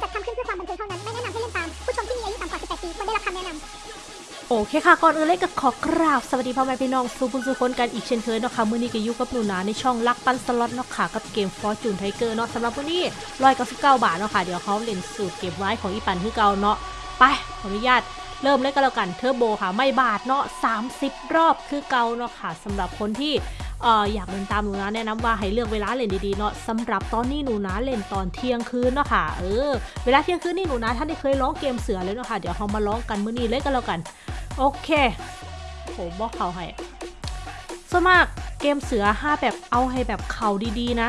จัดทำขึ้นเพื่อความบันเทิงเท่านั้น ไม่แนะนำให้เล่นตาม ผู้ชมที่มีอายุต่ำกว่า 18 ปีควรได้รับคำแนะนำโอเคค่ะ ก่อนอื่นเลยก็ขอกราบ สวัสดีพ่อแม่พี่น้องสู่บุญสู่คนกันอีกเช่นเคยเนาะค่ะ มื้อนี้ก็อยู่กับหนูนาในช่องลักปันสล็อตเนาะค่ะ กับเกม Fortune Tiger เนาะสำหรับวันนี้199บเก้าบาทเนาะค่ะ เดี๋ยวเขาเล่นสูตรเก็บไว้ของอีปันคือเก่าเนาะ ไป ขออนุญาตเริ่มเลยก็แล้วกัน เทอร์โบค่ะ ไม่บาทเนาะ30รอบคือเก่าเนาะค่ะสำหรับคนที่ เอ่ออยากเล่นตามหนูนะแนะนำว่าให้เลือกเวลาเล่นดีๆเนาะสำหรับตอนนี้หนูนะเล่นตอนเที่ยงคืนเนาะค่ะเออเวลาเที่ยงคืนนี่หนูนะท่านได้เคยร้องเกมเสือเลยเนาะค่ะเดี๋ยวเรามาร้องกันมื้อนี้เลยก็แล้วกัน โอเคโหบอกเขาให้ส่วนมากเกมเสือห้าแบบเอาให้แบบเข่าดีๆนะ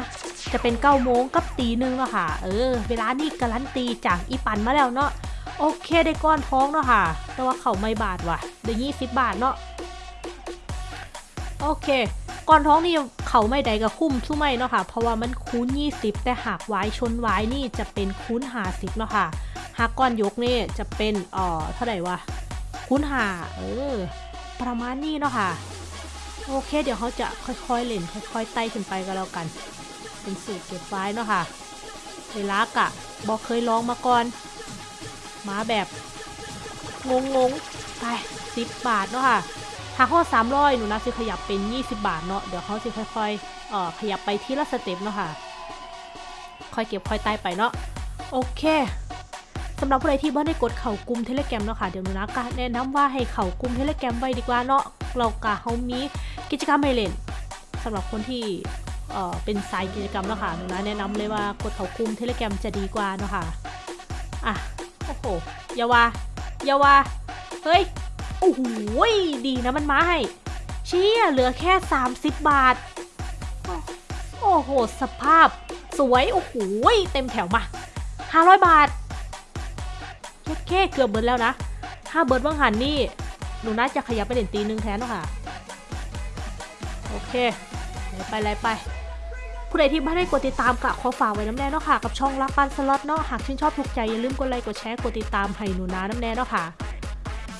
จะเป็นเก้าโมงกับตีหนึ่งเนาะค่ะ เออ เวลานี่การันตีจากอีปันมาแล้วเนาะโอเคได้ก้อนท้องเนาะค่ะ แต่ว่าเขาไม่บาทว่ะได้ยี่สิบบาทเนาะโอเค ก้อนท้องนี่เขาไม่ใดกับคุ้มสู้ไม่เนาะค่ะ เพราะว่ามันคูณ20 แต่หากไว้ชนไว้นี่จะเป็นคูณ50เนาะค่ะ หากก้อนยกนี่จะเป็นอ่อเท่าไหร่วะคูณหาเออ ประมาณนี้เนาะค่ะ โอเค เดี๋ยวเขาจะค่อยๆเล่นค่อยๆไต่ขึ้นไปก็แล้วกัน เป็นสูตรเก็บไว้เนาะค่ะเวลากะบอกเคยลองมาก่อน มาแบบงงๆไปสิบบาทเนาะค่ะ หาข้อสามร้อยหนูนะสิขยับเป็น 20 บาทเนาะเดี๋ยวเขาสิค่อยๆเอ่อขยับไปที่ละสเต็ปเนาะค่ะ ค่อยเก็บค่อยไต่ไปเนาะโอเคสำหรับผู้ใดที่บ่ได้กดเข่ากลุ่มเทเลแกรมเนาะค่ะเดี๋ยวหนูนะก็แนะนำว่าให้เข่ากลุ่มเทเลแกรมไว้ดีกว่าเนาะเรากะเขามีกิจกรรมให้เล่นสำหรับคนที่เอ่อเป็นสายกิจกรรมเนาะค่ะหนูนะแนะนำเลยว่ากดเข่ากลุ่มเทเลแกรมจะดีกว่าเนาะค่ะอะโอ้โหอย่าว่าอย่าว่าเฮ้ย โอ้โหดีนะมันมาให้เชี่ยเหลือแค่ 30 บาท โอ้โห สภาพ สวย โอ้โหยเต็มแถวมา 500 บาทแค่เกือบเบิร์ดแล้วนะ ถ้าเบิร์ดว่างหันนี่ หนูน่าจะขยับไปเล่นตีนึงแทนเนาะค่ะ โอเคไหลไปไหลไปผู้ใดที่ไม่ได้กดติดตามกะขอฝากไว้น้ำแน่เนาะค่ะ กับช่องรักปันสล็อตเนาะหากชื่นชอบถูกใจอย่าลืมกดไลค์กดแชร์กดติดตามให้หนูนาน้ำแน่เนาะค่ะ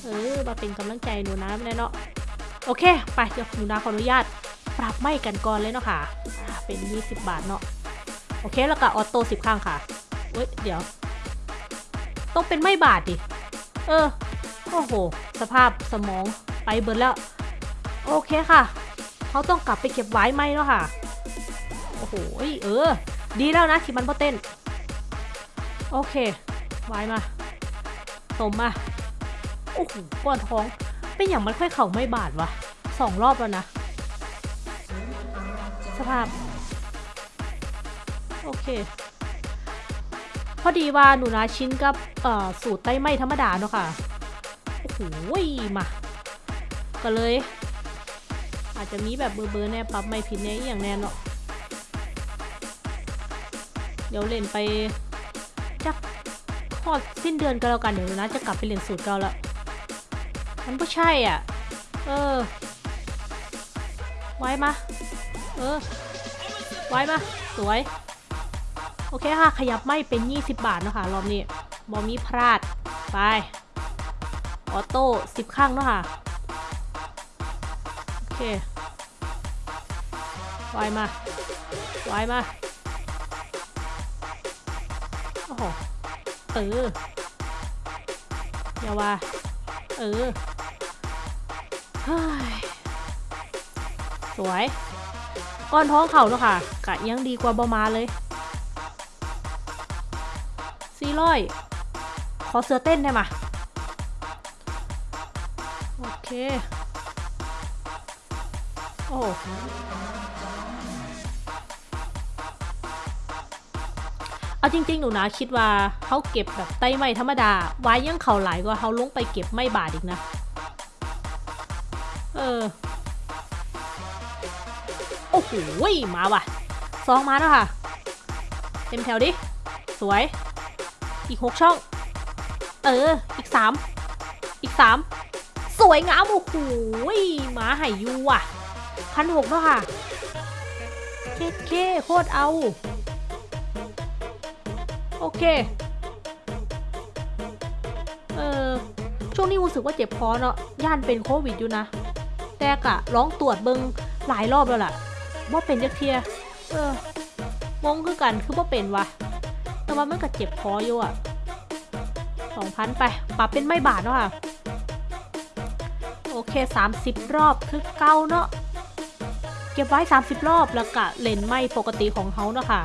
เออมาเป็นกำลังใจหนูน้ำแน่เนาะโอเค ไปเดี๋ยวหนูน้าขออนุญาต ปรับไม่กันก่อนเลยเนาะค่ะอ่าเป็น 20 บาทเนาะโอเคแล้วก็ออโต้10ข้างค่ะเว้ยเดี๋ยว ต้องเป็นไม่บาทดิ เออ โอ้โห สภาพสมองไปเบิร์แล้ว โอเคค่ะ เขาต้องกลับไปเก็บไว้ไหมเนาะค่ะ โอ้โห เออ ดีแล้วนะที่มันพอเต้น โอเค ไว้มาสมมา อ้โหก้อนท้อง เป็นอย่างมันค่อยเข่าไม่บาดวะสองรอบแล้วนะ สภาพ โอเค พอดีว่าหนูนาชิ้นกับสูตรไต้ไม่ธรรมดาเนาะค่ะ โอ้โหมาก็เลย อาจจะมีแบบเบอร์เบอร์แน่ปรับไม่ผิดแน่อย่างแน่เนาะเดี๋ยวเล่นไปจักขอดสิ้นเดือนก็แล้วกันเดี๋ยวหนูนะจะกลับไปเรียนสูตรเก่าแล้ว มันก็ใช่อะ เออ ไว้มา เออ ไว้มา สวย โอเคค่ะ ขยับไม่เป็น 20 บาทเนาะค่ะรอบนี้บอมีพลาด ไป ออโต้10ข้างเนาะค่ะ โอเค ไว้มา ไว้มา โอ้โห เอออย่าว่า เออ สวยก้อนท้องเข่าเนาะค่ะ กะยังดีกว่าบอมาเลยสี่ร้อยขอเสือเต้นได้มาโอเค โอ้เอาจริง ๆ หนูนะคิดว่าเขาเก็บแบบไต้ไม่ธรรมดา ไว้ยังเข่าหลายกว่าเขาลงไปเก็บไม่บาทอีกนะ เออ โอ้โหมาว่ะซองมาแล้วค่ะ เต็มแถวดิ สวย อีกหกช่อง เออ อีกสามอีกสามสวยงามโอ้โหมาไหายูอะพันหกแล้วค่ะ เคเคโคตรเอา โอเค เออช่วงนี้รู้สึกว่าเจ็บคอเนาะย่านเป็นโควิดอยู่นะ แต่กะร้องตรวจเบิงหลายรอบแล้วล่ะว่าเป็นจักเทียเอองงคือกันคือว่าเป็นวะแต่ว่ามันก็เจ็บคออยู่อะสองพันไปปรับเป็นไม่บาทเนาะค่ะ โอเค 30 รอบคือเก้าเนาะเก็บไว้ 30 รอบแล้วก็เลนไม่ปกติของเขาเนาะค่ะ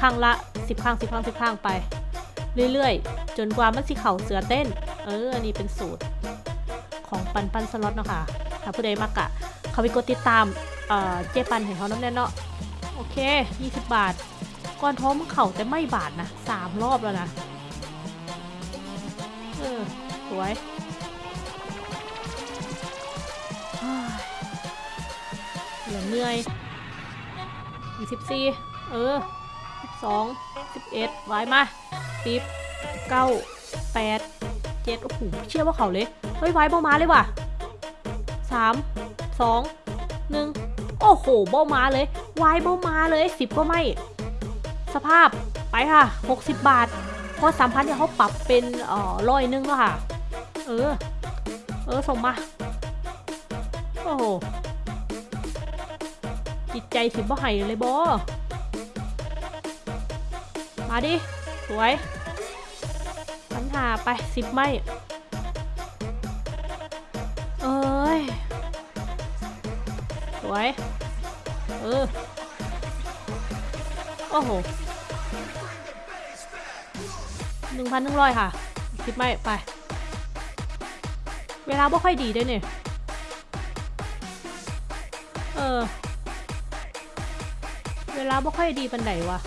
ครั้งละ 10ครั้ง10ครั้ง10ครั้งไป เรื่อยๆ จนกว่ามันสิเข่าเสือเต้น เออ อันนี้เป็นสูตรของปันปันสล็อตเนาะค่ะ ถ้าผู้ใดมากะเขาไปกดติดตามเอ่อเจปันเห็นเขาน้ำแน่นเนาะโอเค 20 บาท ก้อนท้องมันเข่าแต่ไม่บาทนะสามรอบแล้วนะ เออ สวยเหลือเหนื่อยอีกสิบสี่เออสิบสองสิบเอ็ดไว้มาสิบเก้าแปดเจ็ดโอ้โหเชื่อว่าเขาเลย เฮ้ยไว้เบามาเลยว่ะ สามสองหนึ่งโอ้โหเบามาเลยไว้เบามาเลยสิบก็ไม่ สภาพไปค่ะ 60 บาท เพราะสามพันเนี่ยเขาปรับเป็นเอ่อร้อยหนึงแล้วค่ะ เออ เออส่งมา โอ้โหจิตใจสิบ่ให้เลยบอมาดิ สวยปัญหาไปสิบไม่ วย เออ โอ้โหหนึ่งพันหนึ่งร้อยค่ะ คิดไม่ ไป เวลาบ่ค่อยดีด้วยเนี่ย เออ เวลาบ่ค่อยดีปันไดวะ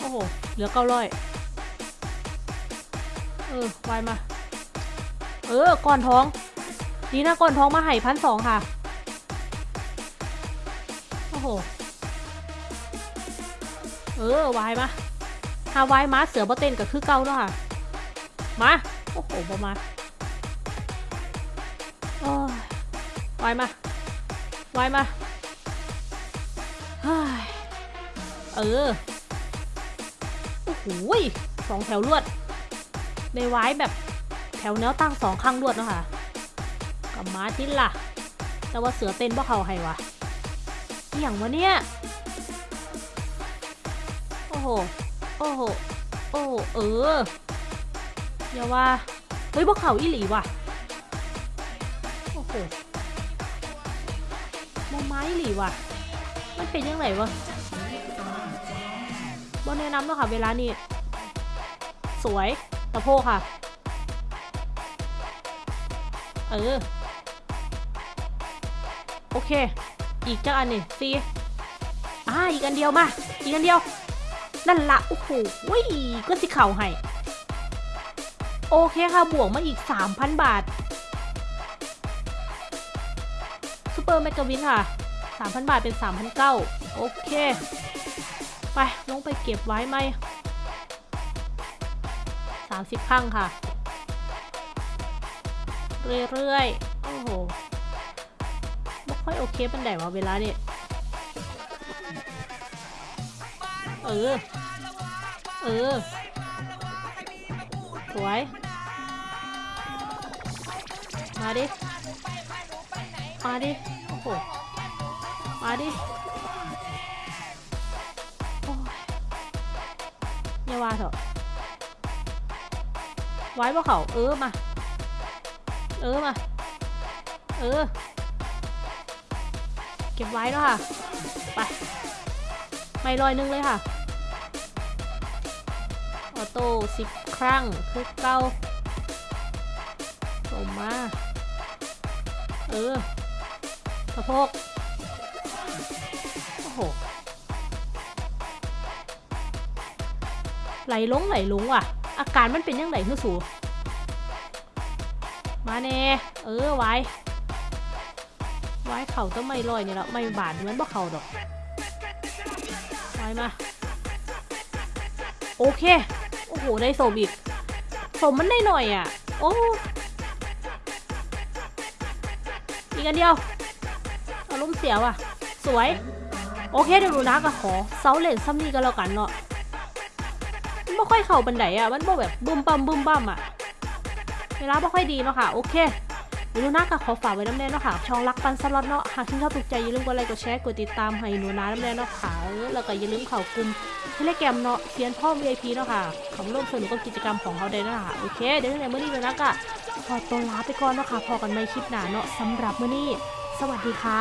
โอ้โห เหลือเก้าร้อยเออวมา เออ ก่อนท้อง ดีนะก่อนท้องมาให้พันสองค่ะ โอ้โห เออวายมาถ้าวายมาเสือบ่เต้นก็คือเก่าเนาะค่ะ มา โอ้โหบ่มาโอ้ยวายมาวายมาเออ โอ้โหสองแถวลวด ในวายแบบแถวแนวตั้งสองข้างลวดเนาะค่ะ กับมาทิ้ล่ะ แต่ว่าเสือเต้นบ่เขาให้วะอหย่างวะเนี่ย โอ้โห โอ้โห โอ้เอออย่าว่า เฮ้ยพวกเขาอีหลีว่ะ โอ้โหมอไม้อีหลีว่ะ มันเป็นยังไงวะบนแนะนำเนาะค่ะเวลานี้ สวย ตะโพกค่ะ เออ โอเค อีกจักอันนี่ซีอ่าอีกอันเดียวมา อีกอันเดียว นั่นละโอ้โหเว้ยก็สิเข่าให้ โอเคค่ะ บวกมาอีก 3,000 บาทซูเปอร์แมกกาวินค่ะ 3,000 บาทเป็น 3,900 โอเค ไป ลงไปเก็บไว้ไหม 30ครั้งค่ะ เรื่อย ๆ โอ้โห ค่อยโอเคป็นไดวะเวลาเนี่ยเออ เออ สวย มาดิ มาดิ โอ้โห มาดิอย่าว่าเถอะไว้บ่เขา เออมา เออมา เออ ก็บไว้แล้วค่ะ ไป ไม่ลอยนึงเลยค่ะ ออโต้สิบครั้งคือเก้าส่งมา เออสะโพกโอ้โห ไหลลงไหลลงว่ะ อาการมันเป็นยังไงคือสู มาแน่ เออไว้ ไว้เข่าต้องไม่ลอยนี่แล้วไม่บาดเหมือนบ่เข่าดอกไว้มา โอเค โอ้โห ได้สมอีกสมมันได้หน่อยอะ โอ้อีกอันเดียวอารมณ์เสียว่ะ สวย โอเคเดี๋ยวหนูนะก็ขอเซาเลนซัมนี่ก็แล้วกันเนาะมันไม่ค่อยเข่าบันไดอะ มันบ่แบบบุ้มบัมบุ้มบัมอะ เวลาไม่ค่อยดีเนาะค่ะ โอเค หนูนาก็ขอฝากไว้นำแน่เนาะค่ะ ช่องรักปั่นสล็อตเนาะ หากที่ชอบถูกใจอย่าลืมกดไลค์กดแชร์กดติดตามให้หนูนานำแน่เนาะค่ะ แล้วก็อย่าลืมเข่ากลุ่ม Telegram เนาะเซียนพ่อ VIP เนาะค่ะขอร่วมสนุกกับกิจกรรมของเขาได้เนาะค่ะ โอเค เดี๋ยวในมื้อนี้หนูนาก็ขอตัวลาไปก่อนเนาะค่ะ พ้อกันใหม่คลิปหน้าเนาะสำหรับมื้อนี้ สวัสดีค่ะ